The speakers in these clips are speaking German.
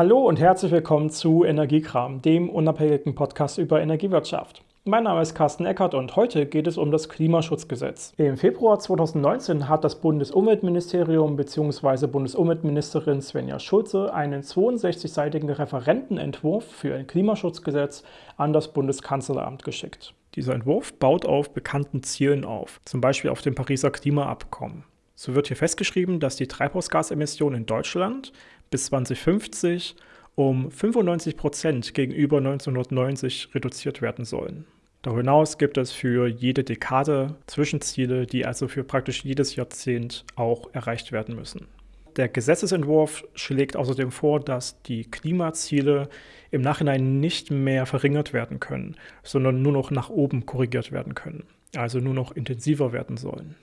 Hallo und herzlich willkommen zu Energiekram, dem unabhängigen Podcast über Energiewirtschaft. Mein Name ist Carsten Eckert und heute geht es um das Klimaschutzgesetz. Im Februar 2019 hat das Bundesumweltministerium bzw. Bundesumweltministerin Svenja Schulze einen 62-seitigen Referentenentwurf für ein Klimaschutzgesetz an das Bundeskanzleramt geschickt. Dieser Entwurf baut auf bekannten Zielen auf, zum Beispiel auf dem Pariser Klimaabkommen. So wird hier festgeschrieben, dass die Treibhausgasemissionen in Deutschland bis 2050 um 95 Prozent gegenüber 1990 reduziert werden sollen. Darüber hinaus gibt es für jede Dekade Zwischenziele, die also für praktisch jedes Jahrzehnt auch erreicht werden müssen. Der Gesetzesentwurf schlägt außerdem vor, dass die Klimaziele im Nachhinein nicht mehr verringert werden können, sondern nur noch nach oben korrigiert werden können, also nur noch intensiver werden sollen.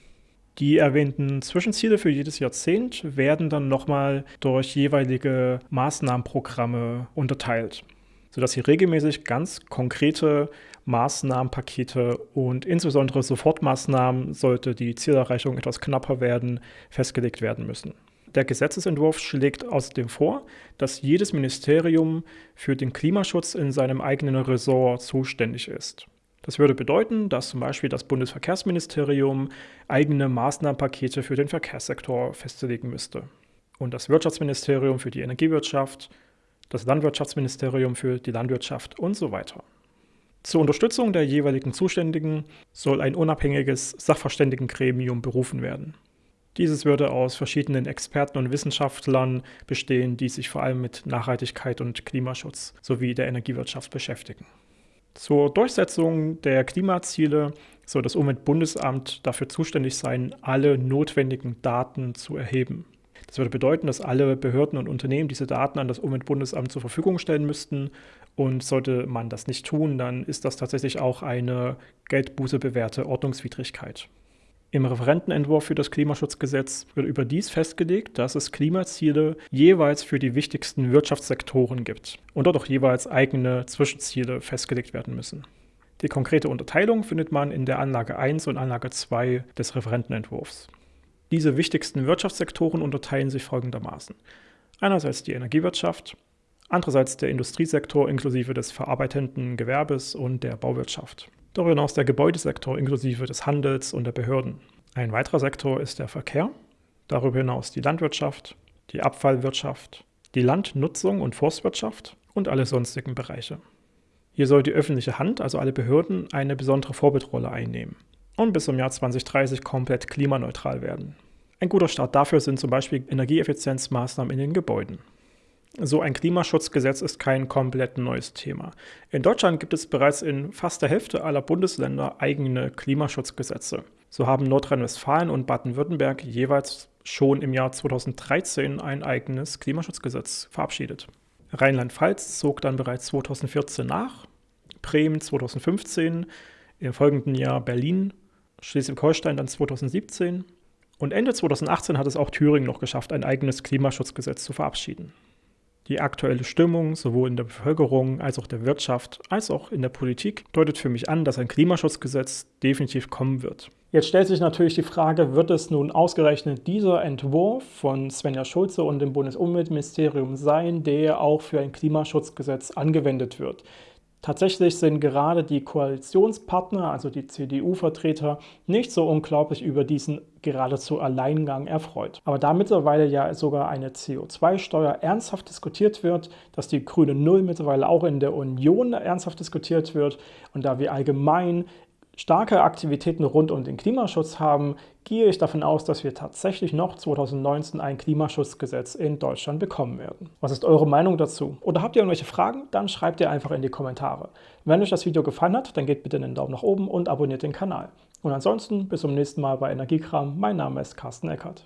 Die erwähnten Zwischenziele für jedes Jahrzehnt werden dann nochmal durch jeweilige Maßnahmenprogramme unterteilt, sodass hier regelmäßig ganz konkrete Maßnahmenpakete und insbesondere Sofortmaßnahmen, sollte die Zielerreichung etwas knapper werden, festgelegt werden müssen. Der Gesetzesentwurf schlägt außerdem vor, dass jedes Ministerium für den Klimaschutz in seinem eigenen Ressort zuständig ist. Das würde bedeuten, dass zum Beispiel das Bundesverkehrsministerium eigene Maßnahmenpakete für den Verkehrssektor festlegen müsste und das Wirtschaftsministerium für die Energiewirtschaft, das Landwirtschaftsministerium für die Landwirtschaft und so weiter. Zur Unterstützung der jeweiligen Zuständigen soll ein unabhängiges Sachverständigengremium berufen werden. Dieses würde aus verschiedenen Experten und Wissenschaftlern bestehen, die sich vor allem mit Nachhaltigkeit und Klimaschutz sowie der Energiewirtschaft beschäftigen. Zur Durchsetzung der Klimaziele soll das Umweltbundesamt dafür zuständig sein, alle notwendigen Daten zu erheben. Das würde bedeuten, dass alle Behörden und Unternehmen diese Daten an das Umweltbundesamt zur Verfügung stellen müssten. Und sollte man das nicht tun, dann ist das tatsächlich auch eine Geldbuße bewährte Ordnungswidrigkeit. Im Referentenentwurf für das Klimaschutzgesetz wird überdies festgelegt, dass es Klimaziele jeweils für die wichtigsten Wirtschaftssektoren gibt und dort auch jeweils eigene Zwischenziele festgelegt werden müssen. Die konkrete Unterteilung findet man in der Anlage 1 und Anlage 2 des Referentenentwurfs. Diese wichtigsten Wirtschaftssektoren unterteilen sich folgendermaßen. Einerseits die Energiewirtschaft, andererseits der Industriesektor inklusive des verarbeitenden Gewerbes und der Bauwirtschaft. Darüber hinaus der Gebäudesektor inklusive des Handels und der Behörden. Ein weiterer Sektor ist der Verkehr, darüber hinaus die Landwirtschaft, die Abfallwirtschaft, die Landnutzung und Forstwirtschaft und alle sonstigen Bereiche. Hier soll die öffentliche Hand, also alle Behörden, eine besondere Vorbildrolle einnehmen und bis zum Jahr 2030 komplett klimaneutral werden. Ein guter Start dafür sind zum Beispiel Energieeffizienzmaßnahmen in den Gebäuden. So ein Klimaschutzgesetz ist kein komplett neues Thema. In Deutschland gibt es bereits in fast der Hälfte aller Bundesländer eigene Klimaschutzgesetze. So haben Nordrhein-Westfalen und Baden-Württemberg jeweils schon im Jahr 2013 ein eigenes Klimaschutzgesetz verabschiedet. Rheinland-Pfalz zog dann bereits 2014 nach, Bremen 2015, im folgenden Jahr Berlin, Schleswig-Holstein dann 2017 und Ende 2018 hat es auch Thüringen noch geschafft, ein eigenes Klimaschutzgesetz zu verabschieden. Die aktuelle Stimmung sowohl in der Bevölkerung als auch der Wirtschaft als auch in der Politik deutet für mich an, dass ein Klimaschutzgesetz definitiv kommen wird. Jetzt stellt sich natürlich die Frage, wird es nun ausgerechnet dieser Entwurf von Svenja Schulze und dem Bundesumweltministerium sein, der auch für ein Klimaschutzgesetz angewendet wird? Tatsächlich sind gerade die Koalitionspartner, also die CDU-Vertreter, nicht so unglaublich über diesen geradezu Alleingang erfreut. Aber da mittlerweile ja sogar eine CO2-Steuer ernsthaft diskutiert wird, dass die grüne Null mittlerweile auch in der Union ernsthaft diskutiert wird und da wir allgemein starke Aktivitäten rund um den Klimaschutz haben, gehe ich davon aus, dass wir tatsächlich noch 2019 ein Klimaschutzgesetz in Deutschland bekommen werden. Was ist eure Meinung dazu? Oder habt ihr irgendwelche Fragen? Dann schreibt ihr einfach in die Kommentare. Wenn euch das Video gefallen hat, dann gebt bitte einen Daumen nach oben und abonniert den Kanal. Und ansonsten bis zum nächsten Mal bei Energiekram. Mein Name ist Carsten Eckert.